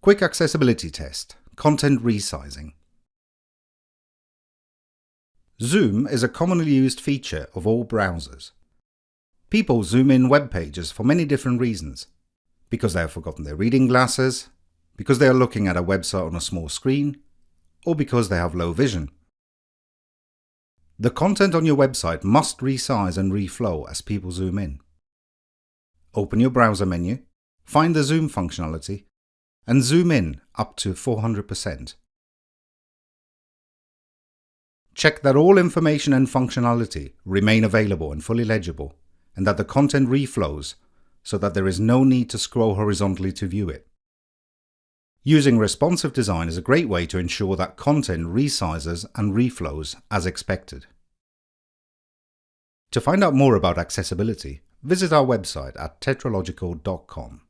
Quick Accessibility Test Content Resizing Zoom is a commonly used feature of all browsers. People zoom in web pages for many different reasons. Because they have forgotten their reading glasses, because they are looking at a website on a small screen, or because they have low vision. The content on your website must resize and reflow as people zoom in. Open your browser menu, find the zoom functionality, and zoom in up to 400%. Check that all information and functionality remain available and fully legible, and that the content reflows so that there is no need to scroll horizontally to view it. Using responsive design is a great way to ensure that content resizes and reflows as expected. To find out more about accessibility, visit our website at tetralogical.com.